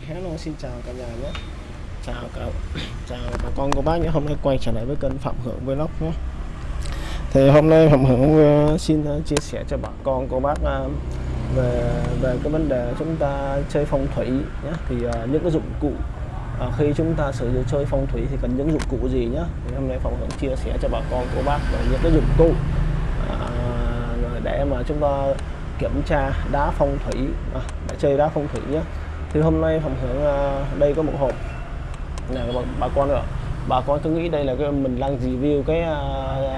hello xin chào cả nhà nhé chào cả chào bà con cô bác nhé. Hôm nay quay trở lại với kênh phạm hưởng vlog nhé. Thì hôm nay phạm hưởng ờ, xin ờ, chia sẻ cho bà con cô bác ờ, về về cái vấn đề chúng ta chơi phong thủy nhé. Thì những cái dụng cụ khi chúng ta sử dụng chơi phong thủy thì cần những dụng cụ gì nhé? Thì hôm nay phạm hưởng chia sẻ cho bà con cô bác về những cái dụng cụ để mà chúng ta kiểm tra đá phong thủy à, để chơi đá phong thủy nhé thì hôm nay phòng hưởng à, đây có một hộp. Này bà, bà con ạ. Bà con cứ nghĩ đây là cái mình đang review cái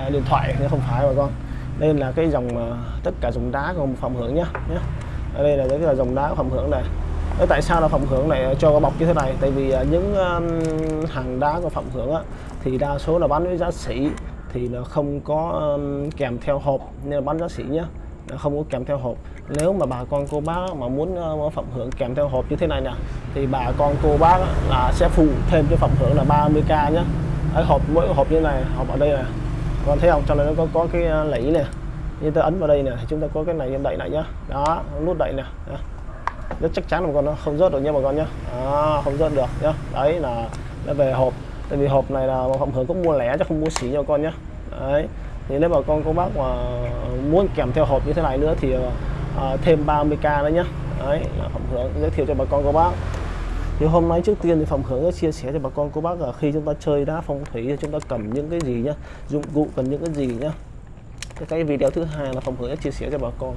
uh, điện thoại nhưng không phải bà con. Đây là cái dòng uh, tất cả dòng đá của phòng hưởng nhé nhé ở đây là cái là dòng đá của phòng hưởng này. Thế tại sao là phòng hưởng này cho bọc như thế này? Tại vì uh, những um, hàng đá của phòng hưởng á, thì đa số là bán với giá sỉ thì nó không có um, kèm theo hộp nên là bán giá sỉ nhé không có kèm theo hộp. Nếu mà bà con cô bác mà muốn ờ, phẩm hưởng kèm theo hộp như thế này nè thì bà con cô bác là sẽ phụ thêm cho phẩm hưởng là 30k nhé ở hộp mỗi hộp như này hộp ở đây nè. Con thấy không? Cho nên nó có có cái ờ, lẫy nè. như ta ấn vào đây nè thì chúng ta có cái này đậy lại nhá. Đó nút đậy nè. Rất chắc chắn là con nó không rớt được nha bà con nhá. À, không rớt được nhá. Đấy là nó về hộp. Tại vì hộp này là phẩm hưởng cũng mua lẻ chứ không mua xỉ cho con nhá. Đấy thì nếu bà con cô bác mà muốn kèm theo hộp như thế này nữa thì à, thêm 30k nữa nhé đấy là phẩm hưởng giới thiệu cho bà con cô bác. Thì hôm nay trước tiên thì phòng hưởng sẽ chia sẻ cho bà con cô bác là khi chúng ta chơi đá phong thủy thì chúng ta cầm những cái gì nhá dụng cụ cần những cái gì nhá. Cái, cái video thứ hai là phòng hưởng chia sẻ cho bà con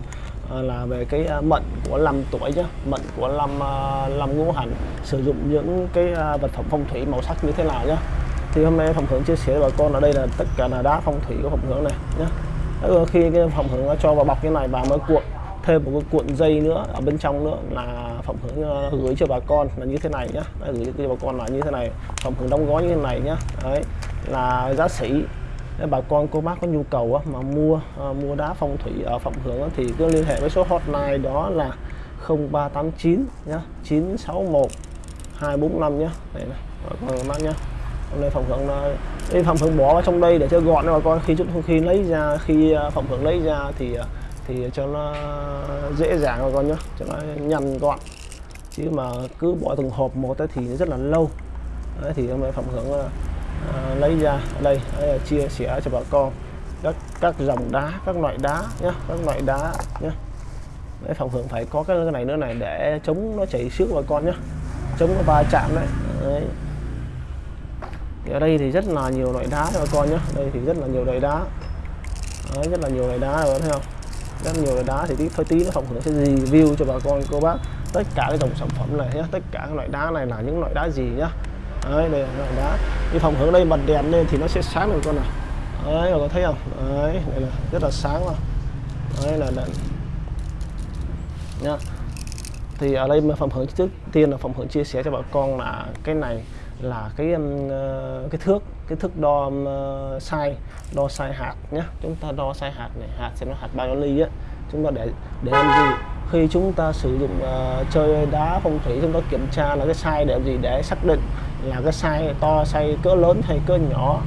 à, là về cái à, mận của năm tuổi nhá. Mận của năm à, năm ngũ hành sử dụng những cái à, vật phẩm phong thủy màu sắc như thế nào nhá thì hôm nay phòng hưởng chia sẻ với bà con ở đây là tất cả là đá phong thủy của phòng hưởng này nhé khi cái phòng hưởng cho vào bọc cái này bà mới cuộn thêm một cái cuộn dây nữa ở bên trong nữa là phòng hưởng ờ, gửi cho bà con là như thế này nhá. Đấy, gửi cho bà con là như thế này phòng hưởng đóng gói như thế này nhá. Đấy, là giá sĩ. nếu bà con cô bác có nhu cầu mà mua ờ, mua đá phong thủy ở phòng hưởng thì cứ liên hệ với số hotline đó là 0389 nhá 961 245 nhá. Đây này bà con bác nhá hôm nay phòng hưởng đây phòng hưởng bỏ vào trong đây để cho gọn bà con khi chút khi lấy ra khi à, phòng hưởng lấy ra thì à, thì cho nó dễ dàng bà con nhé cho nó nhằn gọn. Chứ mà cứ bỏ từng hộp một thì rất là lâu. Đấy, thì hôm nay phòng hưởng à, à, lấy ra. Đây, đây chia sẻ cho bà con. Các các dòng đá các loại đá nhé các loại đá nhé Đấy, phòng hưởng phải có cái này nữa này để chống nó chảy xước bà con nhé chống nó va chạm đấy, đấy thì ở đây thì rất là nhiều loại đá cho con nhé đây thì rất là nhiều loại đá. Đấy, rất là nhiều loại đá rồi thấy không? Rất nhiều loại đá thì tí thôi tí nó phòng hưởng sẽ review cho bà con cô bác tất cả cái dòng sản phẩm này nhé tất cả các loại đá này là những loại đá gì nhá. Đấy đây là loại đá. Cái phòng hưởng đây bật đèn lên thì nó sẽ sáng được con này. Đấy bà con thấy không? Đấy đây là rất là sáng mà. Đấy là đèn. Nhá. Thì ở đây mà phòng hưởng trước tiên là phòng hưởng chia sẻ cho bà con là cái này là cái um, ờ, cái thước cái thước đo um, ờ, sai đo sai hạt nhé chúng ta đo sai hạt này hạt sẽ nó hạt bao nhiêu ly á. Chúng ta để để làm gì? Khi chúng ta sử dụng uh, chơi đá phong thủy chúng ta kiểm tra là cái sai để làm gì? Để xác định là cái sai to sai cỡ lớn hay cỡ nhỏ.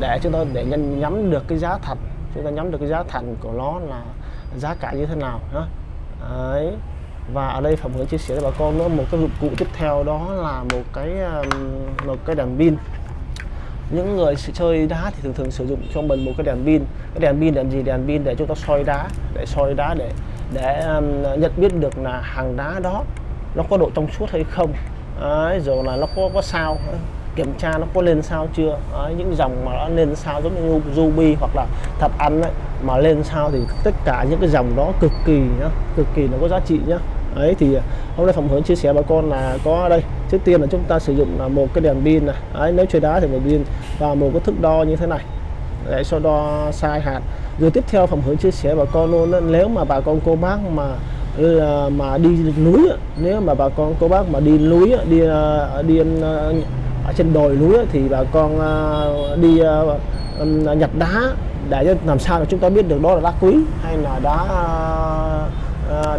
Để chúng ta để nhân nhắm được cái giá thật chúng ta nhắm được cái giá thành của nó là giá cả như thế nào đó. Đấy và ở đây phạm hướng chia sẻ với bà con nữa một cái dụng cụ tiếp theo đó là một cái um, một cái đèn pin. Những người chơi đá thì thường thường sử dụng cho mình một cái đèn pin. Cái đèn pin làm gì? Đèn pin để chúng ta soi đá để soi đá để để um, nhận biết được là hàng đá đó nó có độ trong suốt hay không. Đấy, rồi là nó có có sao kiểm tra nó có lên sao chưa? Đấy, những dòng mà nó lên sao giống như ruby hoặc là thật ăn ấy, mà lên sao thì tất cả những cái dòng đó cực kỳ nhá cực kỳ nó có giá trị nhá. Ấy thì hôm nay phòng hướng chia sẻ bà con là có đây. Trước tiên là chúng ta sử dụng là một cái đèn pin này. Đấy, nếu chơi đá thì một pin và một cái thước đo như thế này. Để so đo sai hạt. Rồi tiếp theo phòng hướng chia sẻ bà con luôn nếu mà bà con cô bác mà là mà đi núi nếu mà bà con cô bác mà đi núi đi ờ, đi ờ, ở trên đồi núi thì bà con à, đi à, à, nhặt đá để làm sao để chúng ta biết được đó là đá quý hay là đá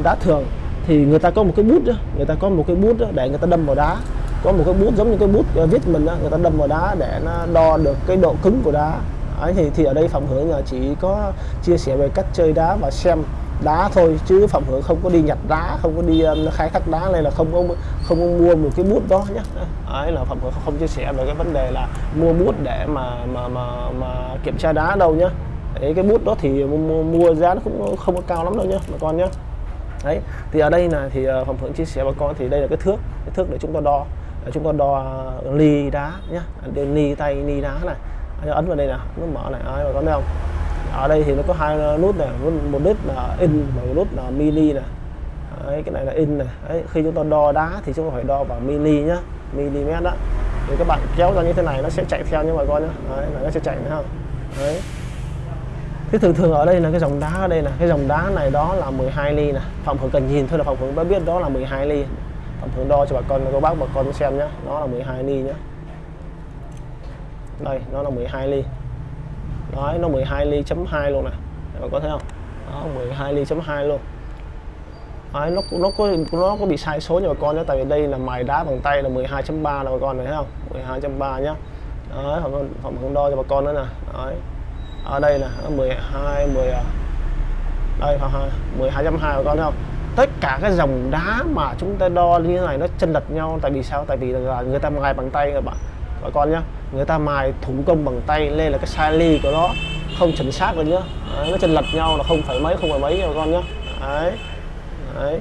đá thường. Thì người ta có một cái bút đó, người ta có một cái bút đó để người ta đâm vào đá. Có một cái bút giống như cái bút viết mình đó, người ta đâm vào đá để nó đo được cái độ cứng của đá. Thì thì ở đây phòng hưởng chỉ có chia sẻ về cách chơi đá và xem đá thôi chứ phạm hưởng không có đi nhặt đá không có đi um, khai thác đá này là không có không có mua một cái bút đó nhé ấy là phạm hưởng không chia sẻ về cái vấn đề là mua bút để mà mà mà mà kiểm tra đá đâu nhá. Đấy cái bút đó thì mua, mua giá nó cũng không có cao lắm đâu nhá bà con nhá. Đấy thì ở đây là thì ờ, phạm hưởng chia sẻ bà con thì đây là cái thước cái thước để chúng ta đo. Để chúng ta đo ờ, ly đá nhá. Ly tay ly đá này. Ấn vào đây nè nó mở này ai bà con thấy không? Ở đây thì nó có hai nút này một nút là in và một nút là mini này. Đấy, cái này là in này. Đấy, khi chúng ta đo đá thì chúng ta phải đo bằng mini nhá mm đó. Thì các bạn kéo ra như thế này nó sẽ chạy theo như mọi con nhá. Đấy, nó sẽ chạy nữa không đấy. Thế thường thường ở đây là cái dòng đá ở đây là cái dòng đá này đó là 12 ly nè. Phòng hưởng cần nhìn thôi là phòng hưởng đã biết đó là 12 ly. Phòng hưởng đo cho bà con cô bác bà con xem nhá nó là 12 ly nhá. Đây nó là 12 ly đấy nó 12 ly chấm 2 luôn nè. Các bạn có thấy không? Đó 12 ly chấm 2 luôn. Đấy, nó nó có nó có bị sai số nha bà con nhé tại vì đây là mài đá bằng tay là 12.3 là bà con này thấy không? 12.3 nhá. Đấy phạm phạm không đo cho bà con nữa nè. Đấy. Ở đây là 12 10 đây ha 12.2 bà con thấy không? Tất cả cái dòng đá mà chúng ta đo như thế này nó chân lật nhau tại vì sao? Tại vì là người ta mài bằng tay các bạn bà con nhá người ta mài thủ công bằng tay lên là cái sai ly của nó không chuẩn xác được nhá. Đấy, nó chân lật nhau là không phải mấy không phải mấy bà con nhá. Đấy đấy.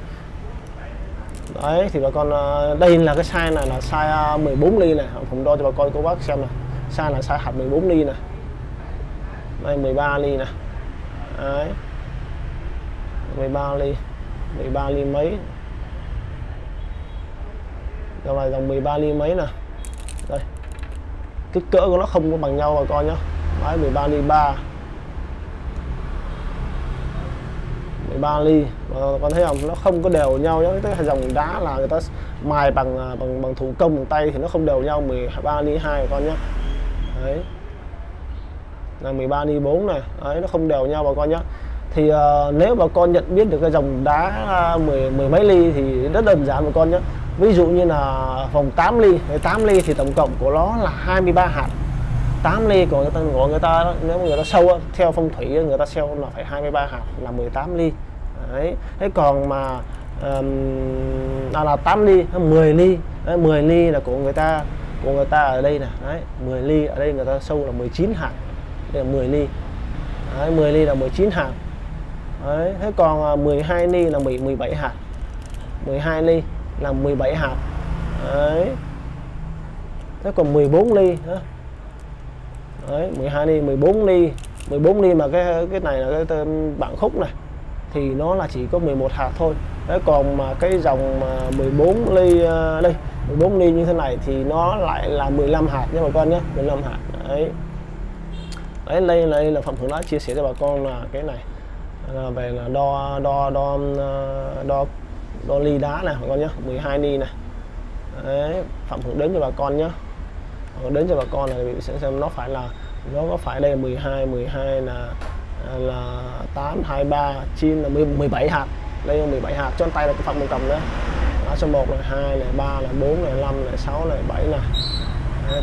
Đấy thì bà con ờ, đây là cái size này là size ờ, 14 ly này. ผม đo cho bà con cô bác xem này. Size là size hạt 14 ly này. Đây 13 ly này. Đấy. 13 ly 13 ly mấy? Dòng này dòng 13 ly mấy nè? Đây kích cỡ của nó không có bằng nhau bà con nhá. Máy 13 ly 3 13 ly. Bà con thấy không? Nó không có đều nhau nhá. Cái dòng đá là người ta mài bằng à, bằng bằng thủ công bằng tay thì nó không đều nhau. 13 ly 2 bà con nhá. Đấy. Là 13 ly 4 này. Đấy nó không đều nhau bà con nhá. Thì uh, nếu bà con nhận biết được cái dòng đá uh, mười mười mấy ly thì rất đơn giản bà con nhé ví dụ như là vòng 8 ly 8 ly thì tổng cộng của nó là 23 hạt. 8 ly của người ta gọi người ta nếu người ta sâu theo phong thủy người ta sâu là phải 23 hạt là 18 ly. Đấy. Thế còn mà um, à, là 8 ly 10 ly đấy, 10 ly là của người ta của người ta ở đây nè. Đấy 10 ly ở đây người ta sâu là 19 hạt. Đây là 10 ly. Đấy, 10 ly là 19 hạt. Đấy, thế còn à, 12 ly là 17 hạt. 12 ly là 17 hạt. Đấy. Thế còn 14 ly hả? Đấy 12 ly 14 ly. 14 ly mà cái cái này là cái bảng khúc này thì nó là chỉ có 11 hạt thôi. Đấy còn mà cái dòng mà 14 ly à, đây 14 ly như thế này thì nó lại là 15 hạt nha bà con nhé 15 hạt. Đấy. Đấy đây đây là phạm hưởng đã chia sẻ cho bà con là cái này. Là về là đo đo đo à, đo, đo đo ly đá này bà con nhé 12 ni này. Đấy, phạm hưởng đến cho bà con nhé ờ, đến cho bà con là sẽ xem nó phải là, nó có phải đây là 12 12 là là 8 23 9 là 17 hạt. Đây là 17 hạt, cho tay là cái phạm một cầm đấy lá số 1 là 2 là 3 là 4 là 5 là 6 là 7 là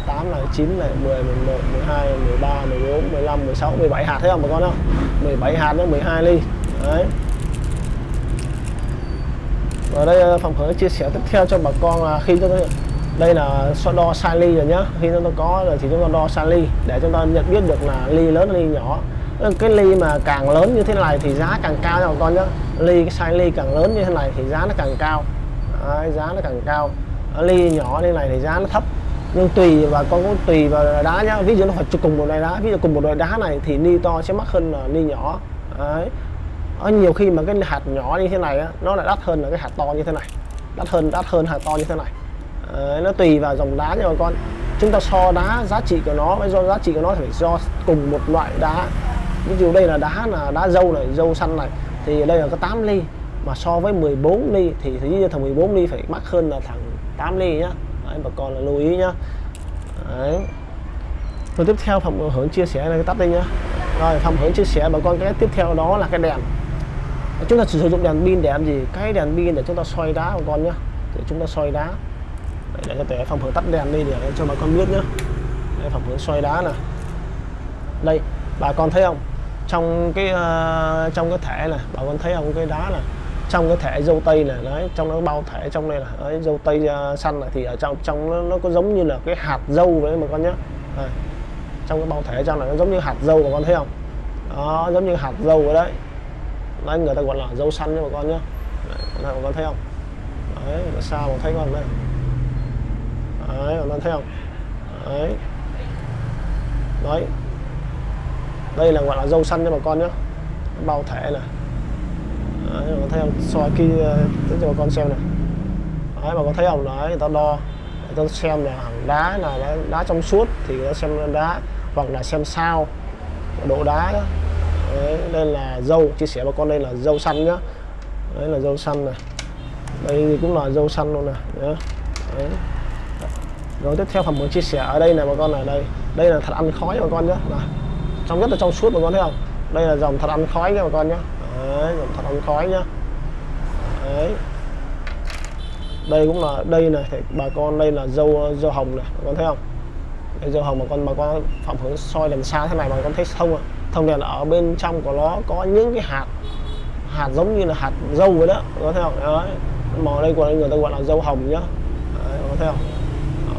8 là 9 là 10 11 12 13 14 15 16 17 hạt thấy không bà con không 17 hạt nó 12 ly. Đấy ở đây ờ, phòng hướng chia sẻ tiếp theo cho bà con là khi chúng ta đây là so đo sai ly rồi nhá. Khi chúng ta có rồi thì chúng ta đo sai ly để chúng ta nhận biết được là ly lớn ly nhỏ. Cái ly mà càng lớn như thế này thì giá càng cao nha bà con nhá. Ly cái size ly càng lớn như thế này thì giá nó càng cao. Đấy, giá nó càng cao. Ở ly nhỏ như này thì giá nó thấp. Nhưng tùy và con cũng tùy vào đá nhá. Ví dụ nó phải cùng một loại đá. Ví dụ cùng một loại đá này thì ly to sẽ mắc hơn là ly nhỏ. Đấy ở nhiều khi mà cái hạt nhỏ như thế này á, nó lại đắt hơn là cái hạt to như thế này. Đắt hơn đắt hơn hạt to như thế này. À, nó tùy vào dòng đá nha bà con. Chúng ta so đá giá trị của nó với do giá trị của nó phải do cùng một loại đá. Ví dụ đây là đá là đá dâu này dâu xanh này thì đây là có 8 ly. Mà so với 14 ly thì thì như thằng 14 ly phải mắc hơn là thằng 8 ly nhá. Đấy, bà con là lưu ý nhá. Đấy. Rồi tiếp theo Phạm Hưởng chia sẻ là cái tắt đây nhá. Rồi Phạm Hưởng chia sẻ bà con cái tiếp theo đó là cái đèn chúng ta sử dụng đèn pin để làm gì? Cái đèn pin để chúng ta soi đá của con nhá. Để chúng ta soi đá. Để cho thể phòng hướng tắt đèn đi để cho bà con biết nhá. Để phòng hướng soi đá này. đây bà con thấy không? Trong cái uh, trong cái thẻ này bà con thấy không? Cái đá này. Trong cái thẻ dâu tây này đấy trong nó bao thẻ trong đây là đấy, dâu tây uh, xanh này thì ở trong trong nó, nó có giống như là cái hạt dâu vậy mà con nhé trong cái bao thẻ trong này nó giống như hạt dâu mà con thấy không? Đó giống như hạt dâu vậy đấy đấy người ta gọi là dâu xanh nha bà con nhé đấy, bà con thấy không? Đấy là sao mà thấy con đây? Đấy bà con thấy không? Đấy. Đấy. Đây là gọi là dâu xanh cho bà con nhé bao thẻ này. Đấy, bà con thấy không? Soi kia cho bà con xem này. Đấy bà con thấy không? Đấy người ta đo. Người ta xem là hàng đá là đá, đá trong suốt thì người ta xem đá hoặc là xem sao. Độ đá đó đấy, đây là dâu chia sẻ bà con đây là dâu xanh nhá. Đấy là dâu xanh này. Đây cũng là dâu xanh luôn này đấy. rồi tiếp theo phần muốn chia sẻ ở đây này bà con này đây. Đây là thật ăn khói bà con nhé này. trong rất là trong suốt bà con thấy không? Đây là dòng thật ăn khói nha bà con nhé đấy, dòng thật ăn khói nhá. Đấy. Đây cũng là đây này thì bà con đây là dâu dâu hồng này bà con thấy không? Đây dâu hồng mà con bà con phạm hướng soi đèn xa thế này mà con thấy thông à thông đèn ở bên trong của nó có những cái hạt hạt giống như là hạt dâu vậy đó có thấy không? Đấy màu đây của người ta gọi là dâu hồng nhá. Đấy, có thấy không?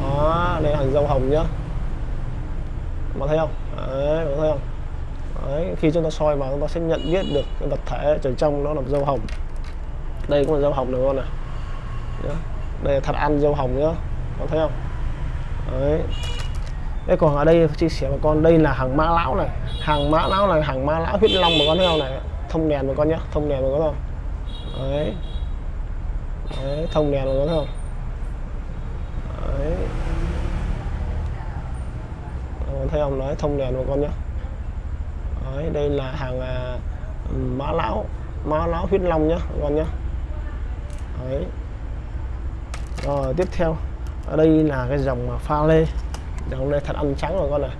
Đó đây là dâu hồng nhá. Có thấy không? Đấy, có thấy không? Đấy, khi chúng ta soi vào chúng ta sẽ nhận biết được cái vật thể ở trong nó là dâu hồng. Đây cũng là dâu hồng được con này đây là thật ăn dâu hồng nhá. Có thấy không? Đấy. Thế còn ở đây chia sẻ với con đây là hàng mã lão này. Hàng mã lão này hàng mã lão huyết long mà con thấy không này. Thông đèn mà con nhé thông đèn mà con không đấy. đấy thông đèn mà con không đấy. Con thấy không? Nói thông đèn mà con nhé đấy đây là hàng à, mã lão mã lão huyết long nhá con nhé đấy. Rồi tiếp theo. Ở đây là cái dòng pha lê thì hôm nay thật ăn trắng mà con này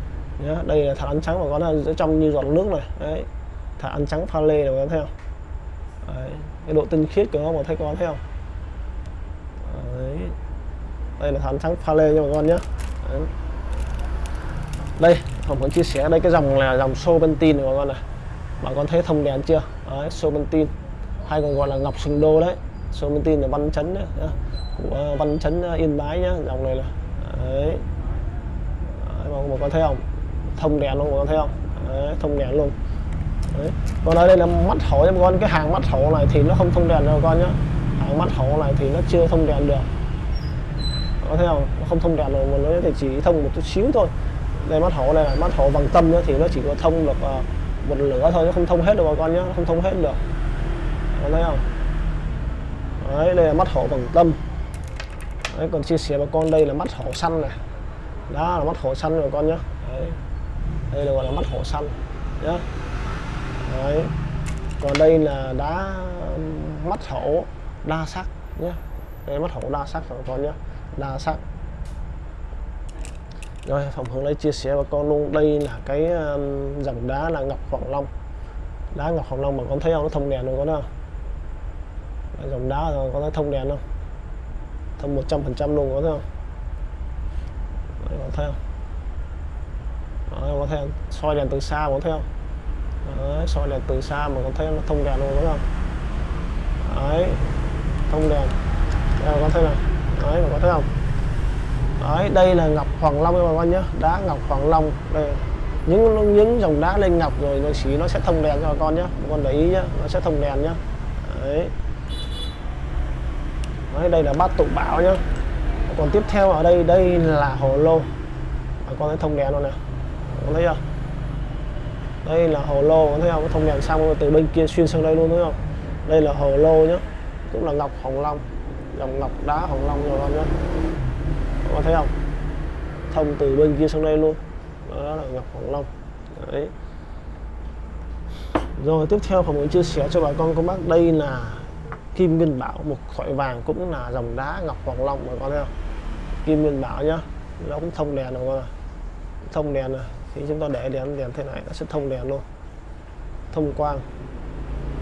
nhá đây là thật ăn trắng mà con ở trong như giọt nước này. Đấy thật ăn trắng pha lê này con thấy không? Đấy. cái độ tinh khiết của nó mà thấy con thấy không? Đấy. đây là thật ăn trắng pha lê cho bà con nhé đấy. muốn chia sẻ đây cái dòng là dòng Serpentine này bà con này bà con thấy thông đèn chưa? Đấy, Serpentine hay còn gọi là ngọc sừng đô đấy. Serpentine là văn chấn đấy, của văn chấn ờ, yên bái nhá dòng này là. Đấy mọi con thấy không? Thông đèn luôn mọi con thấy không? Đấy, thông đèn luôn. Đấy. còn ở đây là mắt hổ cho con cái hàng mắt hổ này thì nó không thông đèn đâu con nhá. Hàng mắt hổ này thì nó chưa thông đèn được. Có thấy không? Nó không thông đèn rồi mà nó thì chỉ thông một chút xíu thôi. Đây mắt hổ này là mắt hổ bằng tâm nữa thì nó chỉ có thông được uh, một lửa thôi nó không thông hết được bà con nhá không thông hết được. Có thấy không? Đấy đây là mắt hổ bằng tâm. Đấy còn chia sẻ bà con đây là mắt hổ xanh này đó là mắt hổ xanh rồi con nhé đấy. đây là gọi là mắt hổ xanh. Nhé đấy. còn đây là đá mắt hổ đa sắc nhé đây mắt hổ đa sắc rồi con nhé đa sắc. Rồi phòng hướng đây chia sẻ với con luôn. Đây là cái um, dòng đá là ngọc hoàng long. Đá ngọc hoàng long mà con thấy không? Nó thông đèn rồi con không? Dòng đá rồi con thấy thông đèn không? Thông 100 phần trăm luôn có thấy không? Đấy, có thấy không? Đấy, có thấy không? soi đèn từ xa có thấy không? Đấy, soi đèn từ xa mà có thấy nó thông đèn luôn đúng không? Đấy, thông đèn. Đây có thấy này Đấy, bạn thấy không? Đấy, đây là ngọc hoàng long các bạn nhé đá ngọc hoàng long. Đây. Những những dòng đá lên ngọc rồi nó chỉ nó sẽ thông đèn cho bà con nhé bà con để ý nhé nó sẽ thông đèn nhé đấy. Đấy, đây là bát tụ bảo nhá còn tiếp theo ở đây đây là hồ lô. Bà con thấy thông đèn luôn nè. Con thấy chưa? Đây là hồ lô con thấy không? Thông đèn xong từ bên kia xuyên sang đây luôn, thấy không? Đây là hồ lô nhá. Cũng là ngọc hồng long. Dòng ngọc đá hồng long rồi con nhá. Con thấy không? Thông từ bên kia sang đây luôn. Đó là ngọc hồng long. Đấy. Rồi, tiếp theo ผม muốn chia sẻ cho bà con cô bác. Đây là kim nguyên bảo, một thỏi vàng cũng là dòng đá ngọc hoàng long mà con thấy không? Kim nguyên bảo nhá, nó cũng thông đèn rồi con à thông đèn này khi chúng ta để đèn đèn thế này nó sẽ thông đèn luôn. Thông quang,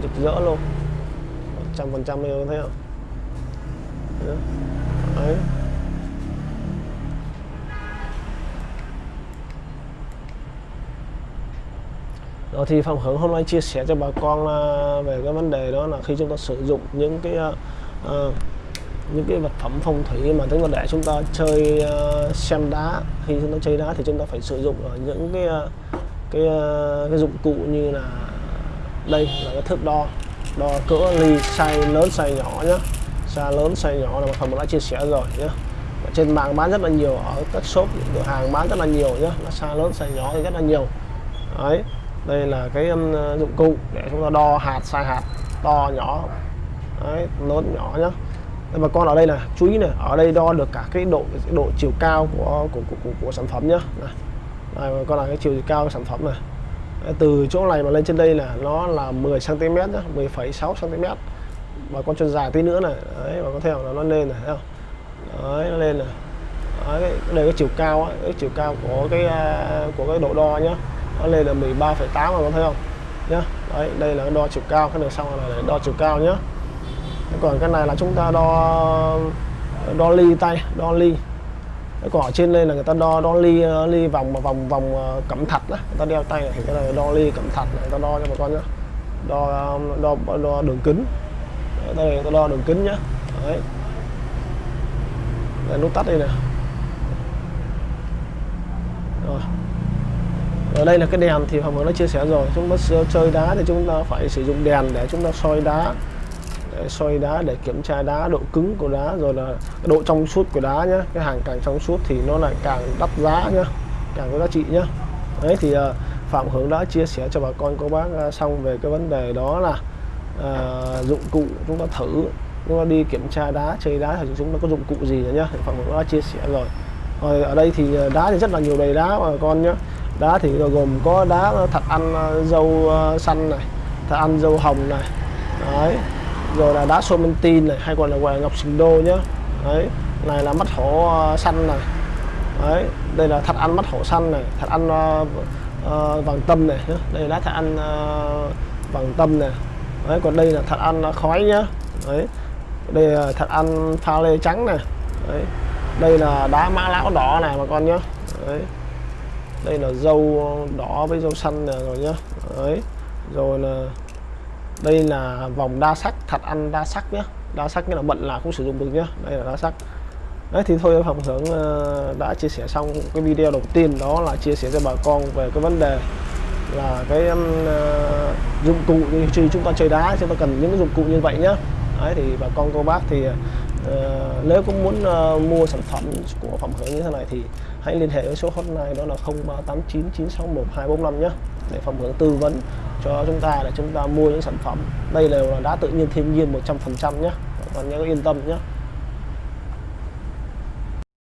rực rỡ luôn. Trăm phần trăm thấy không? Đấy. Ờ, thì Phạm Hướng hôm nay chia sẻ cho bà con là về cái vấn đề đó là khi chúng ta sử dụng những cái uh, uh, những cái vật phẩm phong thủy mà chúng ta để chúng ta chơi uh, xem đá khi chúng ta chơi đá thì chúng ta phải sử dụng ở những cái uh, cái uh, cái dụng cụ như là đây là cái thước đo đo cỡ ly size lớn size nhỏ nhá. Size lớn size nhỏ là một phần đã chia sẻ rồi nhé trên mạng bán rất là nhiều ở các shop cửa hàng bán rất là nhiều nhá. Nó size lớn size nhỏ thì rất là nhiều. Đấy đây là cái um, dụng cụ để chúng ta đo hạt sai hạt to nhỏ. Đấy, lớn nhỏ nhá. Và con ở đây là chú ý này ở đây đo được cả cái độ cái độ chiều cao của của của, của, của sản phẩm nhá. Này. Đây, con là cái chiều cao của sản phẩm này. Đấy, từ chỗ này mà lên trên đây là nó là 10 cm nhá 10,6 cm bà con chân dài tí nữa này đấy con có theo là nó lên này thấy không? Đấy nó lên này. Đấy, đây cái chiều cao ấy, cái chiều cao của cái à, của cái độ đo nhá nó lên là 13,8 mà con thấy không? Nhá đấy đây là đo chiều cao cái này xong là để đo chiều cao nhá. Còn cái này là chúng ta đo đo ly tay đo ly. Cái còn ở trên đây là người ta đo đo ly ờ, ly vòng vòng vòng ờ, cẩm thạch đó người ta đeo tay này thì cái này đo ly cẩm thạch này người ta đo cho bà con nhá. Đo um, đo đo đường kính. Đây người ta đo đường kính nhá. Đấy. Đây, nút tắt đây nè. Rồi ở đây là cái đèn thì Hoàng đã chia sẻ rồi. Chúng ta chơi đá thì chúng ta phải sử dụng đèn để chúng ta soi đá để soi đá để kiểm tra đá độ cứng của đá rồi là độ trong suốt của đá nhé cái hàng càng trong suốt thì nó lại càng đắt giá nhá càng có giá trị nhá. Đấy thì ờ, Phạm Hướng đã chia sẻ cho bà con cô bác ờ, xong về cái vấn đề đó là à, dụng cụ chúng ta thử. Chúng ta đi kiểm tra đá chơi đá thì chúng ta có dụng cụ gì nhá Phạm Hướng đã chia sẻ rồi. Rồi ở đây thì đá thì rất là nhiều đầy đá bà con nhá đá thì gồm có đá thạch ăn ờ, dâu ờ, xanh này thạch ăn dâu hồng này. Đấy. Rồi là đá somentin này hay còn là gọi ngọc sừng đô nhá. Đấy. Này là mắt hổ ờ, xanh này. Đấy. Đây là thạch ăn mắt hổ xanh này thạch ăn uh, uh, vàng tâm này nhá. đây là thạch ăn uh, vàng tâm này. Đấy còn đây là thạch ăn khói nhá. Đấy. Đây là thạch ăn pha lê trắng này. Đấy. Đây là đá mã lão đỏ này mà con nhá. Đấy đây là dâu đỏ với dâu xanh này rồi nhá. Đấy. Rồi là đây là vòng đa sắc thật ăn đa sắc nhé đa sắc nghĩa là bận là cũng sử dụng được nhé đây là đa sắc. Đấy thì thôi phòng hướng ờ, đã chia sẻ xong cái video đầu tiên đó là chia sẻ cho bà con về cái vấn đề là cái um, uh, dụng cụ như khi chúng ta chơi đá chúng ta cần những cái dụng cụ như vậy nhé đấy thì bà con cô bác thì uh, nếu cũng muốn uh, mua sản phẩm của phẩm hướng như thế này thì hãy liên hệ với số hotline đó là 0389961245 nhé, để phòng hướng tư vấn cho chúng ta, để chúng ta mua những sản phẩm. Đây đều là đá tự nhiên, thiên nhiên 100% nhé. Còn nhớ yên tâm nhé.